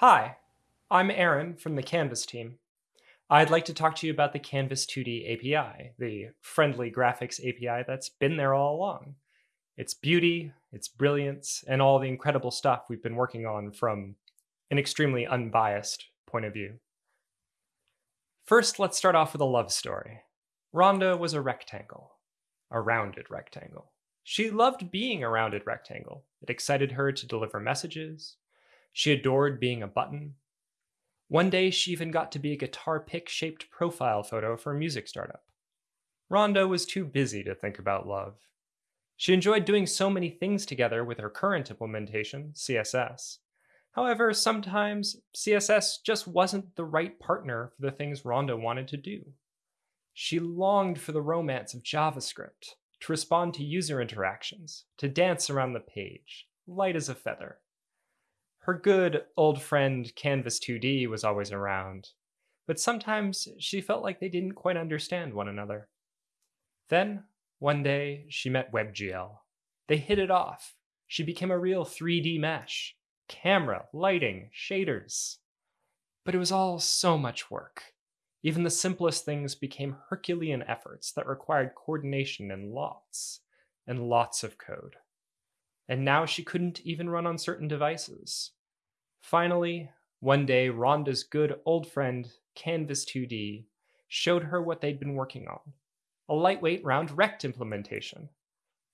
Hi, I'm Aaron from the Canvas team. I'd like to talk to you about the Canvas 2D API, the friendly graphics API that's been there all along. Its beauty, its brilliance, and all the incredible stuff we've been working on from an extremely unbiased point of view. First, let's start off with a love story. Rhonda was a rectangle, a rounded rectangle. She loved being a rounded rectangle. It excited her to deliver messages, she adored being a button. One day, she even got to be a guitar pick shaped profile photo for a music startup. Rhonda was too busy to think about love. She enjoyed doing so many things together with her current implementation, CSS. However, sometimes CSS just wasn't the right partner for the things Rhonda wanted to do. She longed for the romance of JavaScript, to respond to user interactions, to dance around the page, light as a feather. Her good old friend Canvas 2D was always around, but sometimes she felt like they didn't quite understand one another. Then, one day, she met WebGL. They hit it off. She became a real 3D mesh. Camera, lighting, shaders. But it was all so much work. Even the simplest things became Herculean efforts that required coordination and lots, and lots of code and now she couldn't even run on certain devices. Finally, one day, Rhonda's good old friend, Canvas 2D, showed her what they'd been working on a lightweight round rect implementation.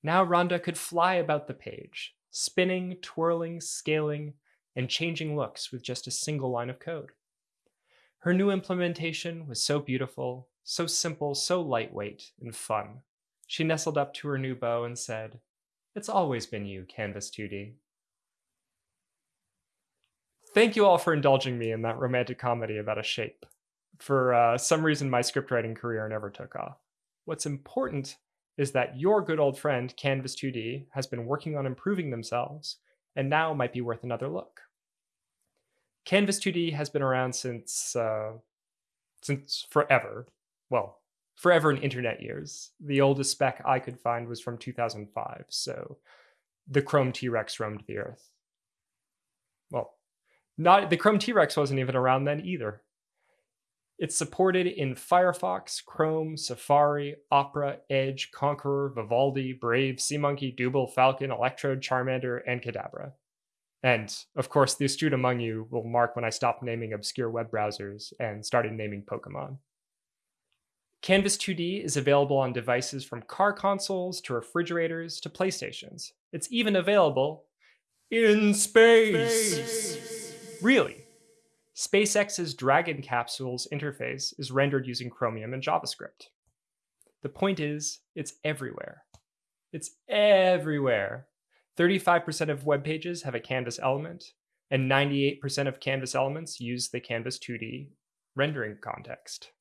Now Rhonda could fly about the page, spinning, twirling, scaling, and changing looks with just a single line of code. Her new implementation was so beautiful, so simple, so lightweight, and fun. She nestled up to her new beau and said, it's always been you, Canvas 2D. Thank you all for indulging me in that romantic comedy about a shape. For uh, some reason, my scriptwriting career never took off. What's important is that your good old friend, Canvas 2D, has been working on improving themselves and now might be worth another look. Canvas 2D has been around since uh, since forever. Well, forever in internet years. The oldest spec I could find was from 2005, so the Chrome T-Rex roamed the earth. Well, not the Chrome T-Rex wasn't even around then either. It's supported in Firefox, Chrome, Safari, Opera, Edge, Konqueror, Vivaldi, Brave, SeaMonkey, Dooble, Falkon, Electrode, Charmander, and Kadabra. And of course, the astute among you will mark when I stopped naming obscure web browsers and started naming Pokemon. Canvas 2D is available on devices from car consoles to refrigerators to PlayStations. It's even available in space. space. Really. SpaceX's Dragon capsules interface is rendered using Chromium and JavaScript. The point is, it's everywhere. It's everywhere. 35% of web pages have a Canvas element, and 98% of Canvas elements use the Canvas 2D rendering context.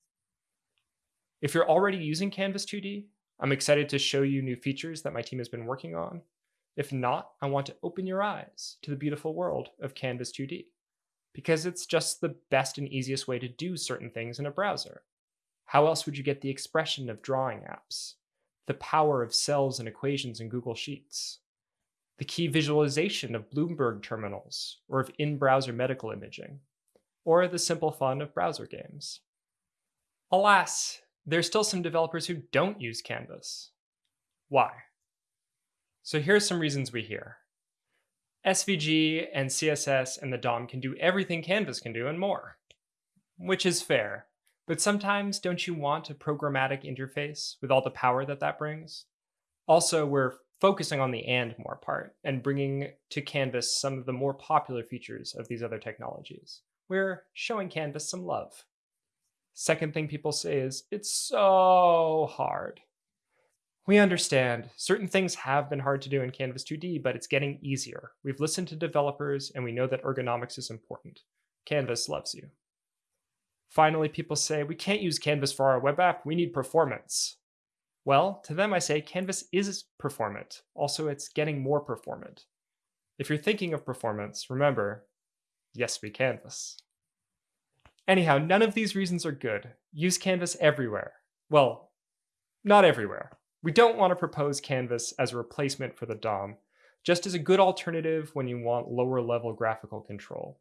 If you're already using Canvas 2D, I'm excited to show you new features that my team has been working on. If not, I want to open your eyes to the beautiful world of Canvas 2D because it's just the best and easiest way to do certain things in a browser. How else would you get the expression of drawing apps, the power of cells and equations in Google Sheets, the key visualization of Bloomberg terminals or of in-browser medical imaging, or the simple fun of browser games? Alas, there's still some developers who don't use Canvas. Why? So here's some reasons we hear. SVG and CSS and the DOM can do everything Canvas can do and more, which is fair. But sometimes don't you want a programmatic interface with all the power that that brings? Also, we're focusing on the and more part and bringing to Canvas some of the more popular features of these other technologies. We're showing Canvas some love. Second thing people say is, it's so hard. We understand certain things have been hard to do in Canvas 2D, but it's getting easier. We've listened to developers and we know that ergonomics is important. Canvas loves you. Finally, people say, we can't use Canvas for our web app, we need performance. Well, to them I say Canvas is performant. Also, it's getting more performant. If you're thinking of performance, remember, yes, we Canvas. Anyhow, none of these reasons are good. Use Canvas everywhere. Well, not everywhere. We don't want to propose Canvas as a replacement for the DOM, just as a good alternative when you want lower level graphical control.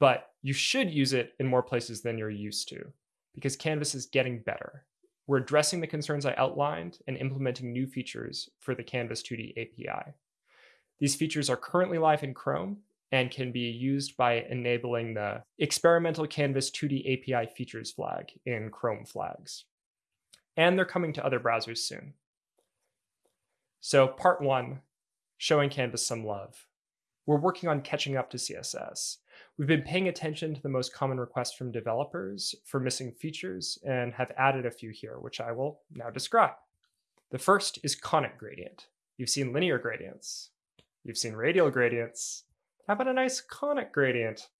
but you should use it in more places than you're used to because Canvas is getting better. We're addressing the concerns I outlined and implementing new features for the Canvas 2D API. These features are currently live in Chrome and can be used by enabling the experimental Canvas 2D API features flag in Chrome flags. And they're coming to other browsers soon. So part one, showing Canvas some love. We're working on catching up to CSS. We've been paying attention to the most common requests from developers for missing features and have added a few here, which I will now describe. The first is conic gradient. You've seen linear gradients. You've seen radial gradients. How about a nice conic gradient?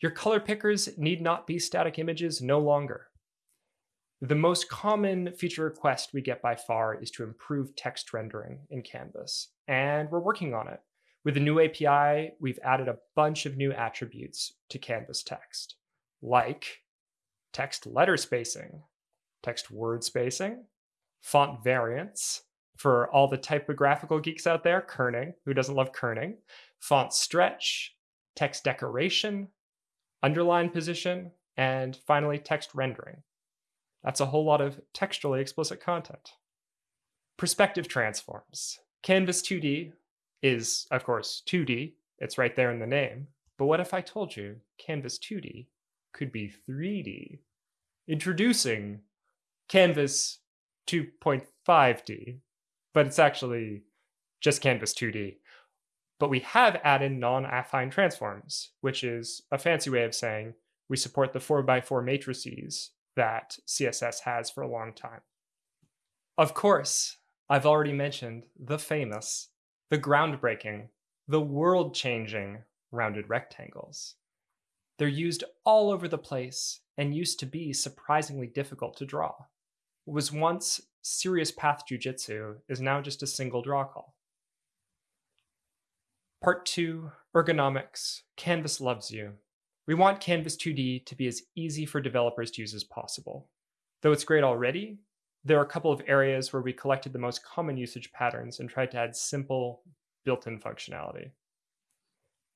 Your color pickers need not be static images no longer. The most common feature request we get by far is to improve text rendering in Canvas, and we're working on it. With the new API, we've added a bunch of new attributes to Canvas text, like text letter spacing, text word spacing, font variants, for all the typographical geeks out there, kerning, who doesn't love kerning, font stretch, text decoration, underline position, and finally text rendering. That's a whole lot of textually explicit content. Perspective transforms. Canvas 2D is, of course, 2D. It's right there in the name. But what if I told you Canvas 2D could be 3D? Introducing Canvas 2.5D, but it's actually just Canvas 2D. But we have added non-affine transforms, which is a fancy way of saying we support the 4x4 matrices that CSS has for a long time. Of course, I've already mentioned the famous the groundbreaking, the world changing rounded rectangles. They're used all over the place and used to be surprisingly difficult to draw. What was once serious path jujitsu is now just a single draw call. Part 2 Ergonomics Canvas loves you. We want Canvas 2D to be as easy for developers to use as possible. Though it's great already, there are a couple of areas where we collected the most common usage patterns and tried to add simple built-in functionality.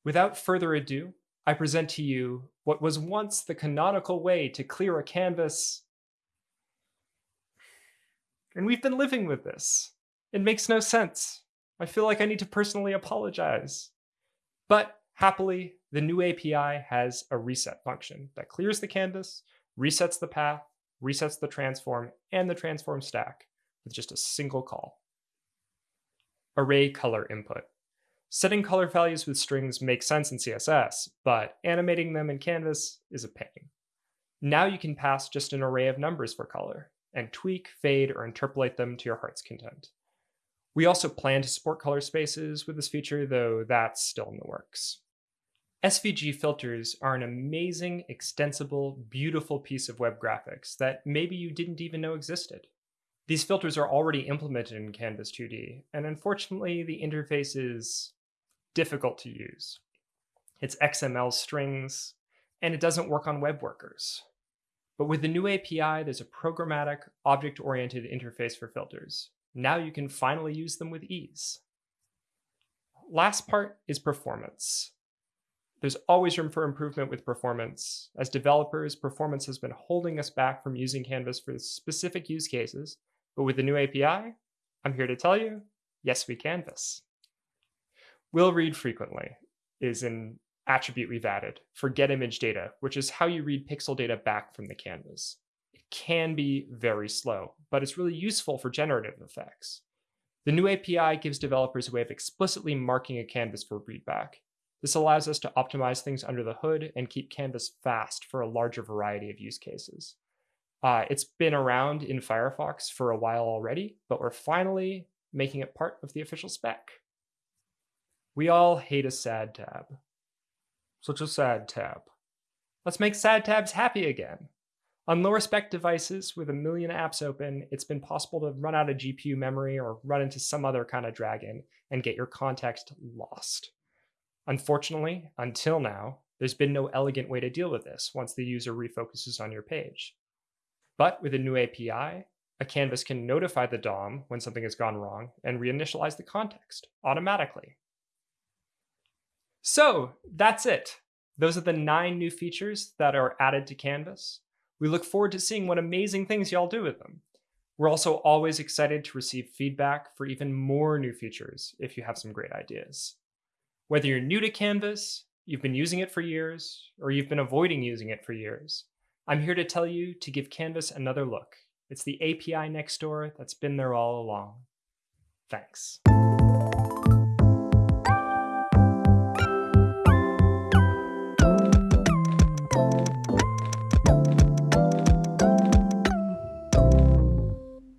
Without further ado, I present to you what was once the canonical way to clear a canvas. And we've been living with this. It makes no sense. I feel like I need to personally apologize. But happily, the new API has a reset function that clears the canvas, resets the path, resets the transform and the transform stack with just a single call. Array color input. Setting color values with strings makes sense in CSS, but animating them in Canvas is a pain. Now you can pass just an array of numbers for color and tweak, fade, or interpolate them to your heart's content. We also plan to support color spaces with this feature, though that's still in the works. SVG filters are an amazing, extensible, beautiful piece of web graphics that maybe you didn't even know existed. These filters are already implemented in Canvas 2D, and unfortunately the interface is difficult to use. It's XML strings, and it doesn't work on web workers. But with the new API, there's a programmatic, object-oriented interface for filters. Now you can finally use them with ease. Last part is performance. There's always room for improvement with performance. As developers, performance has been holding us back from using Canvas for specific use cases, but with the new API, I'm here to tell you, yes, we Canvas. Will read frequently is an attribute we've added for get image data, which is how you read pixel data back from the canvas. Can be very slow, but it's really useful for generative effects. The new API gives developers a way of explicitly marking a canvas for readback, this allows us to optimize things under the hood and keep Canvas fast for a larger variety of use cases. Uh, it's been around in Firefox for a while already, but we're finally making it part of the official spec. We all hate a sad tab. Such a sad tab. Let's make sad tabs happy again. On lower spec devices with a million apps open, it's been possible to run out of GPU memory or run into some other kind of dragon and get your context lost. Unfortunately, until now, there's been no elegant way to deal with this once the user refocuses on your page. But with a new API, a canvas can notify the DOM when something has gone wrong and reinitialize the context automatically. So that's it. Those are the nine new features that are added to Canvas. We look forward to seeing what amazing things y'all do with them. We're also always excited to receive feedback for even more new features if you have some great ideas. Whether you're new to Canvas, you've been using it for years, or you've been avoiding using it for years, I'm here to tell you to give Canvas another look. It's the API next door that's been there all along. Thanks.